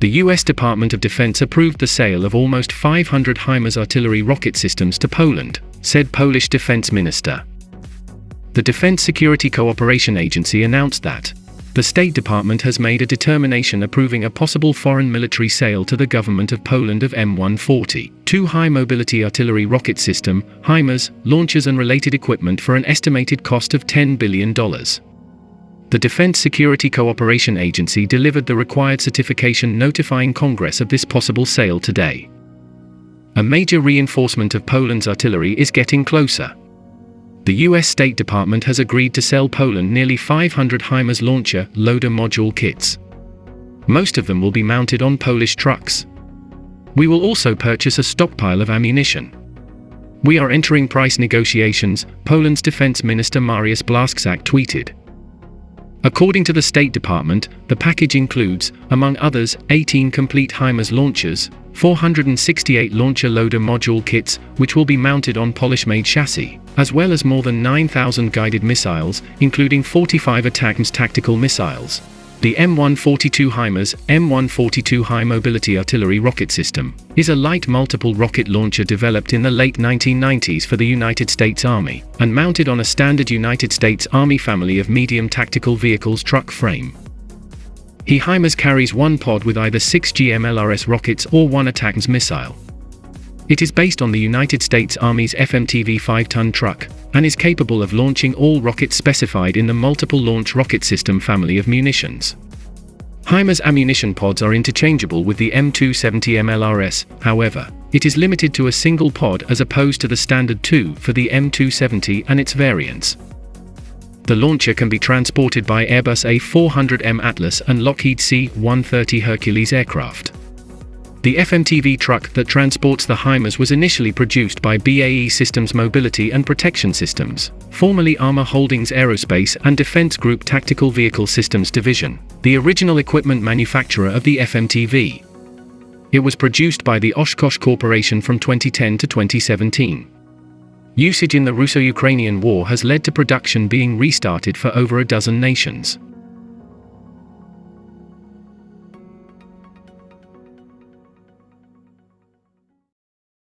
The US Department of Defense approved the sale of almost 500 HIMARS artillery rocket systems to Poland, said Polish Defense Minister. The Defense Security Cooperation Agency announced that the State Department has made a determination approving a possible foreign military sale to the government of Poland of M140, two high-mobility artillery rocket system, HIMARS, launchers and related equipment for an estimated cost of $10 billion. The Defense Security Cooperation Agency delivered the required certification notifying Congress of this possible sale today. A major reinforcement of Poland's artillery is getting closer the US State Department has agreed to sell Poland nearly 500 HIMARS launcher loader module kits. Most of them will be mounted on Polish trucks. We will also purchase a stockpile of ammunition. We are entering price negotiations, Poland's Defense Minister Mariusz Blaszczak tweeted. According to the State Department, the package includes, among others, 18 complete HIMARS launchers, 468 launcher loader module kits, which will be mounted on Polish-made chassis, as well as more than 9,000 guided missiles, including 45 ATACMS tactical missiles. The M142 HIMARS M142 High Mobility Artillery Rocket System is a light multiple rocket launcher developed in the late 1990s for the United States Army and mounted on a standard United States Army family of medium tactical vehicles truck frame. He HIMARS carries one pod with either 6 GMLRS rockets or one ATACMS missile. It is based on the United States Army's FMTV 5-ton truck, and is capable of launching all rockets specified in the Multiple Launch Rocket System family of munitions. HIMARS ammunition pods are interchangeable with the M270 MLRS, however, it is limited to a single pod as opposed to the standard two for the M270 and its variants. The launcher can be transported by Airbus A400M Atlas and Lockheed C-130 Hercules aircraft. The FMTV truck that transports the HIMARS was initially produced by BAE Systems Mobility and Protection Systems, formerly Armor Holdings Aerospace and Defense Group Tactical Vehicle Systems Division, the original equipment manufacturer of the FMTV. It was produced by the Oshkosh Corporation from 2010 to 2017. Usage in the Russo-Ukrainian War has led to production being restarted for over a dozen nations.